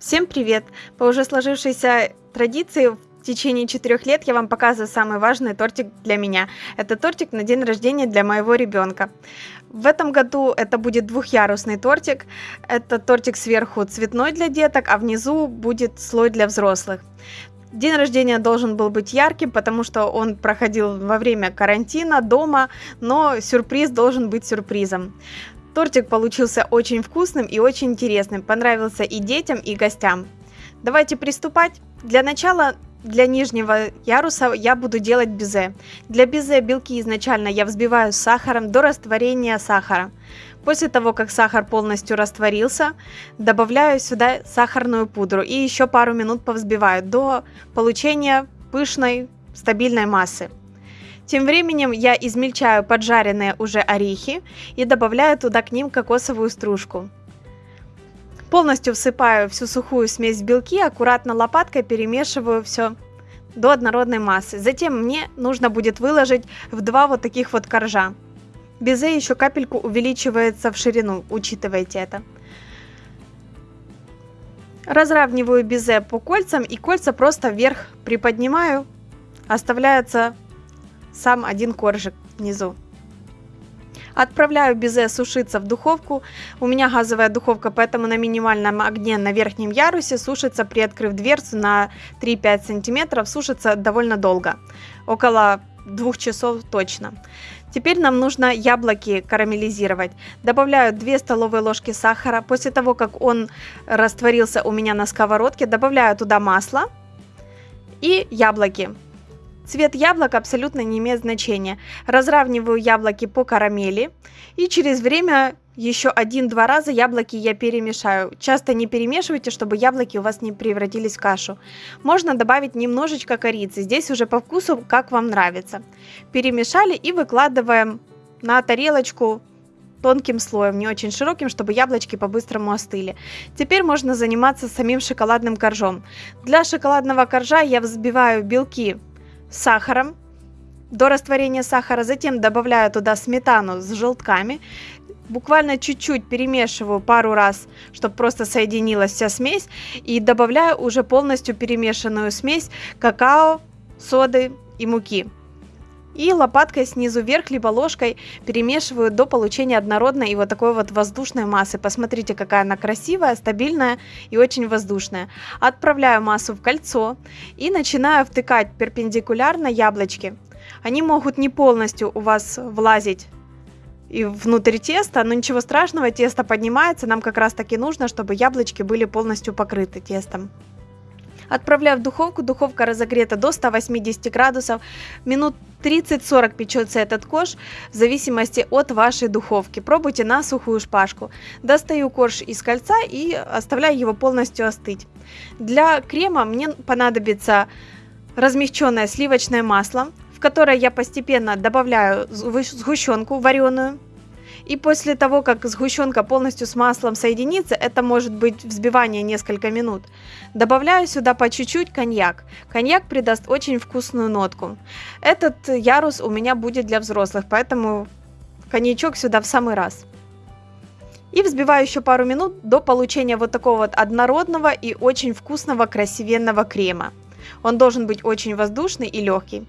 Всем привет! По уже сложившейся традиции в течение четырех лет я вам показываю самый важный тортик для меня. Это тортик на день рождения для моего ребенка. В этом году это будет двухъярусный тортик. Это тортик сверху цветной для деток, а внизу будет слой для взрослых. День рождения должен был быть ярким, потому что он проходил во время карантина дома, но сюрприз должен быть сюрпризом. Тортик получился очень вкусным и очень интересным, понравился и детям, и гостям. Давайте приступать. Для начала для нижнего яруса я буду делать безе. Для безе белки изначально я взбиваю с сахаром до растворения сахара. После того, как сахар полностью растворился, добавляю сюда сахарную пудру и еще пару минут повзбиваю до получения пышной стабильной массы. Тем временем я измельчаю поджаренные уже орехи и добавляю туда к ним кокосовую стружку. Полностью всыпаю всю сухую смесь в белки, аккуратно лопаткой перемешиваю все до однородной массы. Затем мне нужно будет выложить в два вот таких вот коржа. Безе еще капельку увеличивается в ширину, учитывайте это. Разравниваю безе по кольцам и кольца просто вверх приподнимаю. Оставляется сам один коржик внизу. Отправляю безе сушиться в духовку. У меня газовая духовка, поэтому на минимальном огне на верхнем ярусе сушится, приоткрыв дверцу на 3-5 сантиметров, сушится довольно долго. Около двух часов точно. Теперь нам нужно яблоки карамелизировать. Добавляю 2 столовые ложки сахара. После того, как он растворился у меня на сковородке, добавляю туда масло и яблоки. Цвет яблок абсолютно не имеет значения. Разравниваю яблоки по карамели и через время еще один-два раза яблоки я перемешаю. Часто не перемешивайте, чтобы яблоки у вас не превратились в кашу. Можно добавить немножечко корицы. Здесь уже по вкусу, как вам нравится. Перемешали и выкладываем на тарелочку тонким слоем, не очень широким, чтобы яблочки по-быстрому остыли. Теперь можно заниматься самим шоколадным коржом. Для шоколадного коржа я взбиваю белки сахаром до растворения сахара, затем добавляю туда сметану с желтками, буквально чуть-чуть перемешиваю пару раз, чтобы просто соединилась вся смесь, и добавляю уже полностью перемешанную смесь какао, соды и муки. И лопаткой снизу вверх, либо ложкой перемешиваю до получения однородной и вот такой вот воздушной массы. Посмотрите, какая она красивая, стабильная и очень воздушная. Отправляю массу в кольцо и начинаю втыкать перпендикулярно яблочки. Они могут не полностью у вас влазить и внутрь теста, но ничего страшного, тесто поднимается, нам как раз таки нужно, чтобы яблочки были полностью покрыты тестом. Отправляю в духовку, духовка разогрета до 180 градусов, минут 30-40 печется этот корж в зависимости от вашей духовки. Пробуйте на сухую шпажку. Достаю корж из кольца и оставляю его полностью остыть. Для крема мне понадобится размягченное сливочное масло, в которое я постепенно добавляю сгущенку вареную, и после того, как сгущенка полностью с маслом соединится, это может быть взбивание несколько минут, добавляю сюда по чуть-чуть коньяк. Коньяк придаст очень вкусную нотку. Этот ярус у меня будет для взрослых, поэтому коньячок сюда в самый раз. И взбиваю еще пару минут до получения вот такого вот однородного и очень вкусного красивенного крема. Он должен быть очень воздушный и легкий.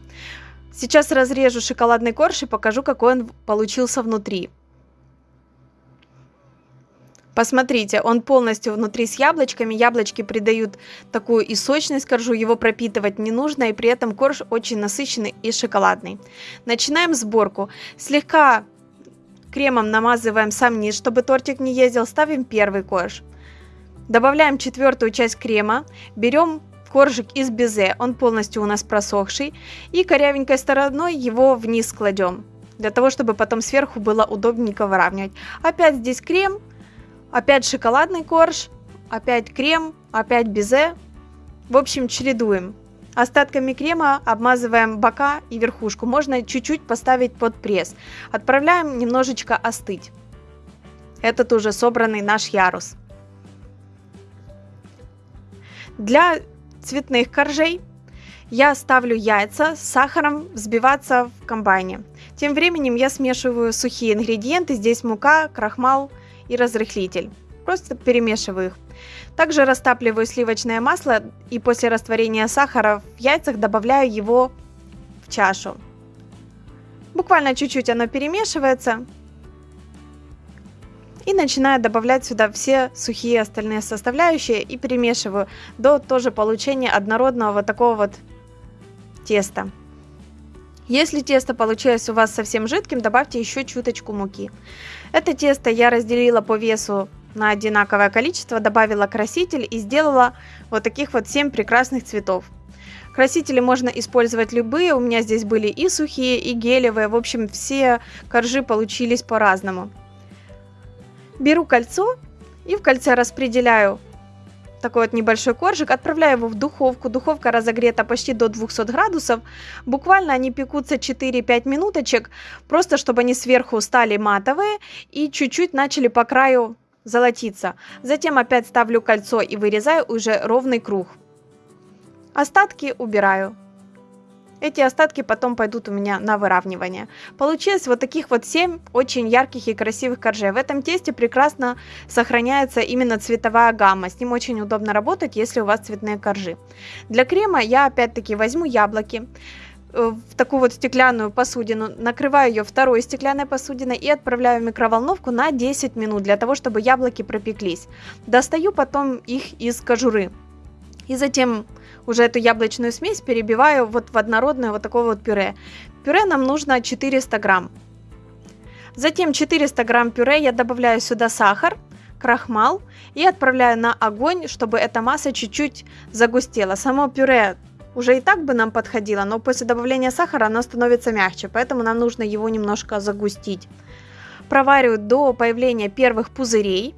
Сейчас разрежу шоколадный корж и покажу, какой он получился внутри. Посмотрите, он полностью внутри с яблочками. Яблочки придают такую и сочность коржу, его пропитывать не нужно, и при этом корж очень насыщенный и шоколадный. Начинаем сборку. Слегка кремом намазываем сам низ, чтобы тортик не ездил. Ставим первый корж. Добавляем четвертую часть крема. Берем коржик из безе, он полностью у нас просохший. И корявенькой стороной его вниз кладем для того, чтобы потом сверху было удобненько выравнивать. Опять здесь крем, Опять шоколадный корж, опять крем, опять безе. В общем, чередуем. Остатками крема обмазываем бока и верхушку. Можно чуть-чуть поставить под пресс. Отправляем немножечко остыть. Этот уже собранный наш ярус. Для цветных коржей я ставлю яйца с сахаром взбиваться в комбайне. Тем временем я смешиваю сухие ингредиенты. Здесь мука, крахмал, и разрыхлитель. Просто перемешиваю их. Также растапливаю сливочное масло и после растворения сахара в яйцах добавляю его в чашу. Буквально чуть-чуть оно перемешивается. И начинаю добавлять сюда все сухие остальные составляющие и перемешиваю до тоже получения однородного вот такого вот теста. Если тесто получилось у вас совсем жидким, добавьте еще чуточку муки. Это тесто я разделила по весу на одинаковое количество, добавила краситель и сделала вот таких вот 7 прекрасных цветов. Красители можно использовать любые, у меня здесь были и сухие, и гелевые, в общем все коржи получились по-разному. Беру кольцо и в кольце распределяю такой вот небольшой коржик, отправляю его в духовку. Духовка разогрета почти до 200 градусов. Буквально они пекутся 4-5 минуточек, просто чтобы они сверху стали матовые и чуть-чуть начали по краю золотиться. Затем опять ставлю кольцо и вырезаю уже ровный круг. Остатки убираю. Эти остатки потом пойдут у меня на выравнивание. Получилось вот таких вот 7 очень ярких и красивых коржей. В этом тесте прекрасно сохраняется именно цветовая гамма. С ним очень удобно работать, если у вас цветные коржи. Для крема я опять-таки возьму яблоки э, в такую вот стеклянную посудину, накрываю ее второй стеклянной посудиной и отправляю в микроволновку на 10 минут, для того, чтобы яблоки пропеклись. Достаю потом их из кожуры. И затем уже эту яблочную смесь перебиваю вот в однородное вот такое вот пюре. Пюре нам нужно 400 грамм. Затем 400 грамм пюре я добавляю сюда сахар, крахмал и отправляю на огонь, чтобы эта масса чуть-чуть загустела. Само пюре уже и так бы нам подходило, но после добавления сахара оно становится мягче, поэтому нам нужно его немножко загустить. Провариваю до появления первых пузырей.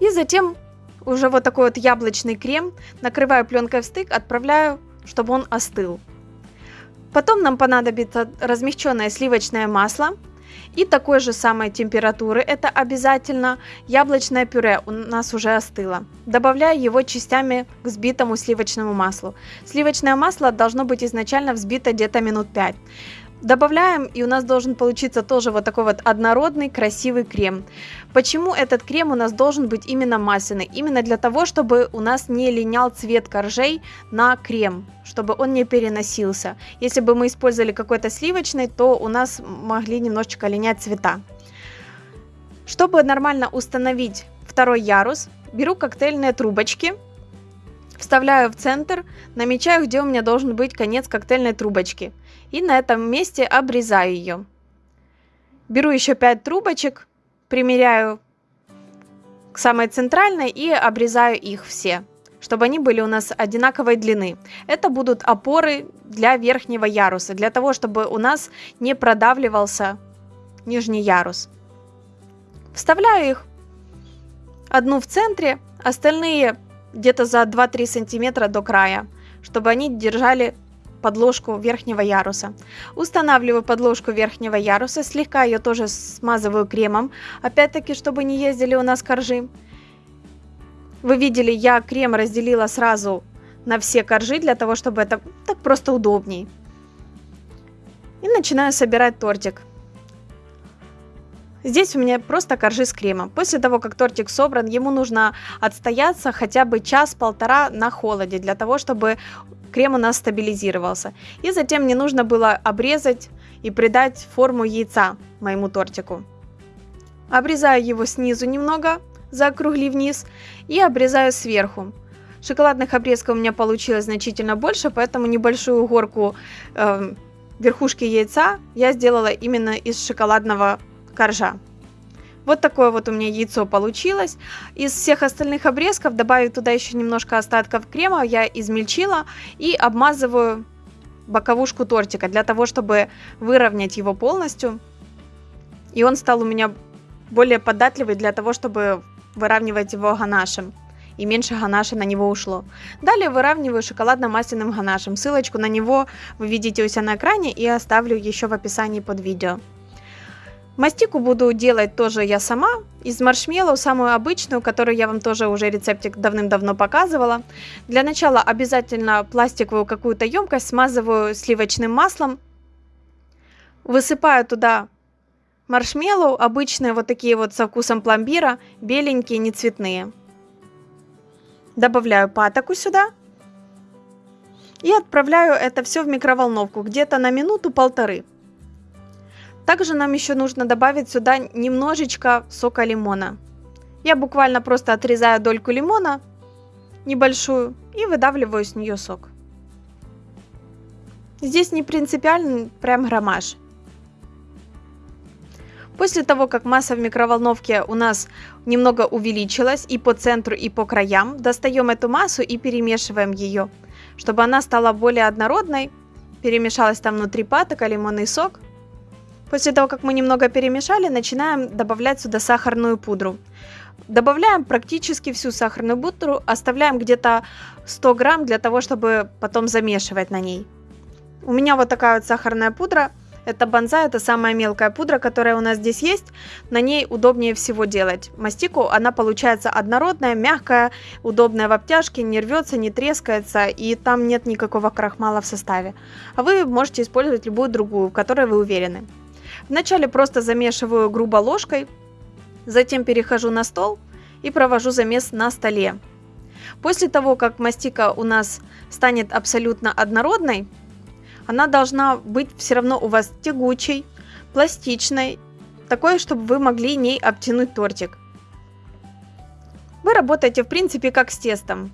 И затем уже вот такой вот яблочный крем, накрываю пленкой в стык, отправляю, чтобы он остыл. Потом нам понадобится размягченное сливочное масло и такой же самой температуры, это обязательно яблочное пюре у нас уже остыло. Добавляю его частями к взбитому сливочному маслу. Сливочное масло должно быть изначально взбито где-то минут 5. Добавляем, и у нас должен получиться тоже вот такой вот однородный красивый крем. Почему этот крем у нас должен быть именно масляный? Именно для того, чтобы у нас не линял цвет коржей на крем, чтобы он не переносился. Если бы мы использовали какой-то сливочный, то у нас могли немножечко линять цвета. Чтобы нормально установить второй ярус, беру коктейльные трубочки, вставляю в центр, намечаю, где у меня должен быть конец коктейльной трубочки – и на этом месте обрезаю ее. Беру еще 5 трубочек, примеряю к самой центральной и обрезаю их все, чтобы они были у нас одинаковой длины. Это будут опоры для верхнего яруса, для того, чтобы у нас не продавливался нижний ярус. Вставляю их одну в центре, остальные где-то за 2-3 сантиметра до края, чтобы они держали подложку верхнего яруса. Устанавливаю подложку верхнего яруса, слегка ее тоже смазываю кремом, опять-таки, чтобы не ездили у нас коржи. Вы видели, я крем разделила сразу на все коржи, для того, чтобы это так просто удобней. И начинаю собирать тортик. Здесь у меня просто коржи с кремом. После того, как тортик собран, ему нужно отстояться хотя бы час-полтора на холоде, для того, чтобы крем у нас стабилизировался. И затем мне нужно было обрезать и придать форму яйца моему тортику. Обрезаю его снизу немного, закругли вниз, и обрезаю сверху. Шоколадных обрезков у меня получилось значительно больше, поэтому небольшую горку э, верхушки яйца я сделала именно из шоколадного коржа. Вот такое вот у меня яйцо получилось. Из всех остальных обрезков добавив туда еще немножко остатков крема, я измельчила и обмазываю боковушку тортика для того, чтобы выровнять его полностью. И он стал у меня более податливый для того, чтобы выравнивать его ганашем. И меньше ганаша на него ушло. Далее выравниваю шоколадно-масляным ганашем. Ссылочку на него вы видите у себя на экране и оставлю еще в описании под видео. Мастику буду делать тоже я сама, из маршмеллоу, самую обычную, которую я вам тоже уже рецептик давным-давно показывала. Для начала обязательно пластиковую какую-то емкость смазываю сливочным маслом. Высыпаю туда маршмеллоу, обычные вот такие вот со вкусом пломбира, беленькие, не цветные. Добавляю патоку сюда. И отправляю это все в микроволновку где-то на минуту-полторы. Также нам еще нужно добавить сюда немножечко сока лимона. Я буквально просто отрезаю дольку лимона небольшую и выдавливаю с нее сок. Здесь не принципиально прям граммаж. После того, как масса в микроволновке у нас немного увеличилась и по центру, и по краям, достаем эту массу и перемешиваем ее, чтобы она стала более однородной. Перемешалась там внутри патока, лимонный сок. После того, как мы немного перемешали, начинаем добавлять сюда сахарную пудру. Добавляем практически всю сахарную пудру, оставляем где-то 100 грамм для того, чтобы потом замешивать на ней. У меня вот такая вот сахарная пудра. Это банза, это самая мелкая пудра, которая у нас здесь есть. На ней удобнее всего делать. Мастику она получается однородная, мягкая, удобная в обтяжке, не рвется, не трескается, и там нет никакого крахмала в составе. А вы можете использовать любую другую, в которой вы уверены. Вначале просто замешиваю грубо ложкой, затем перехожу на стол и провожу замес на столе. После того, как мастика у нас станет абсолютно однородной, она должна быть все равно у вас тягучей, пластичной, такой, чтобы вы могли ней обтянуть тортик. Вы работаете, в принципе, как с тестом.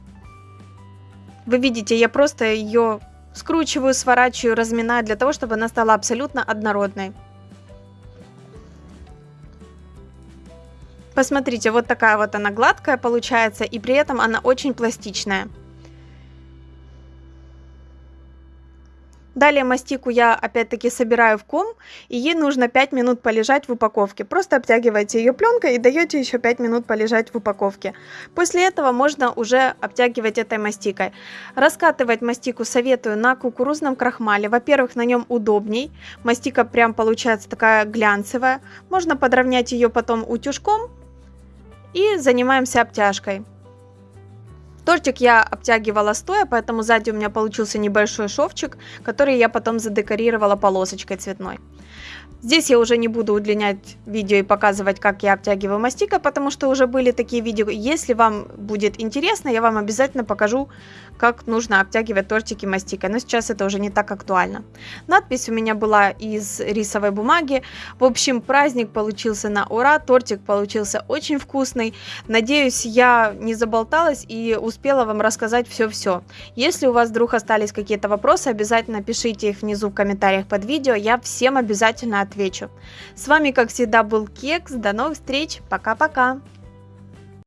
Вы видите, я просто ее скручиваю, сворачиваю, разминаю для того, чтобы она стала абсолютно однородной. Посмотрите, вот такая вот она гладкая получается, и при этом она очень пластичная. Далее мастику я опять-таки собираю в ком, и ей нужно 5 минут полежать в упаковке. Просто обтягиваете ее пленкой и даете еще 5 минут полежать в упаковке. После этого можно уже обтягивать этой мастикой. Раскатывать мастику советую на кукурузном крахмале. Во-первых, на нем удобней. Мастика прям получается такая глянцевая. Можно подровнять ее потом утюжком и занимаемся обтяжкой. Тортик я обтягивала стоя, поэтому сзади у меня получился небольшой шовчик, который я потом задекорировала полосочкой цветной. Здесь я уже не буду удлинять видео и показывать, как я обтягиваю мастикой, потому что уже были такие видео. Если вам будет интересно, я вам обязательно покажу, как нужно обтягивать тортики мастикой. Но сейчас это уже не так актуально. Надпись у меня была из рисовой бумаги. В общем, праздник получился на ура, тортик получился очень вкусный. Надеюсь, я не заболталась и успела вам рассказать все-все. Если у вас вдруг остались какие-то вопросы, обязательно пишите их внизу в комментариях под видео. Я всем отвечу. С вами, как всегда, был Кекс. До новых встреч. Пока-пока.